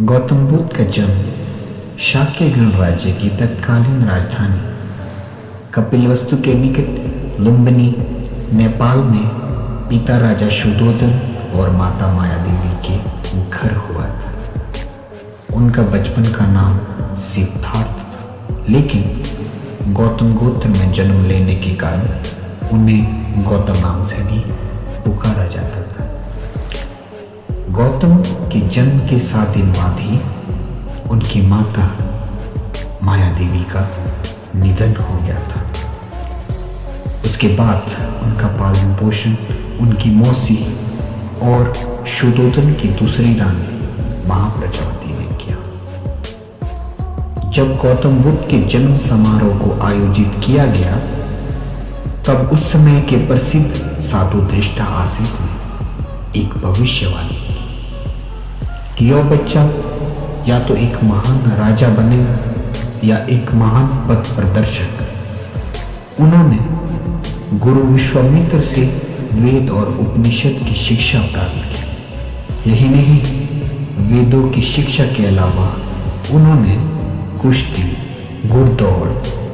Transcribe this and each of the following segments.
गौतम बुद्ध का जन्म शाक्य गणराज्य की तत्कालीन राजधानी कपिलवस्तु के निकट लुम्बिनी, नेपाल में पिता राजा शुद्धोधन और माता माया देवी के घर हुआ था। उनका बचपन का नाम सिद्धार्थ था, लेकिन गौतम गोत्र में जन्म लेने के कारण उन्हें गौतम नाम से भी गौतम के जन्म के सात दिन बाद ही उनकी माता माया देवी का निधन हो गया था। उसके बाद उनका पालन पोषण, उनकी मौसी और शुदोधन की दूसरी रानी महाप्रजावती ने किया। जब गौतम बुद्ध के जन्म समारोह को आयोजित किया गया, तब उस समय के प्रसिद्ध साधु दृष्टा आसिफ ने एक भविष्यवाणी कि यह बच्चा या तो एक महान राजा बनेगा या एक महान पथ प्रदर्शक। उन्होंने गुरु विश्वामित्र से वेद और उपनिषद की शिक्षा प्राप्त की। यही नहीं, वेदों की शिक्षा के अलावा उन्होंने कुश्ती घुड़दौड़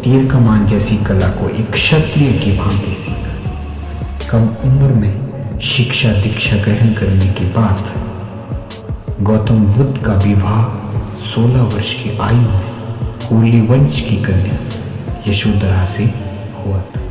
तीर कमान जैसी कला को एक क्षत्रिय की भांति सीखा। कम उम्र में शिक्षा दीक्षा ग्रहण करने के बाद गौतम बुद्ध का विवाह 16 वर्ष की आयु में कोली वंश की कन्या यशोधरा से हुआ था।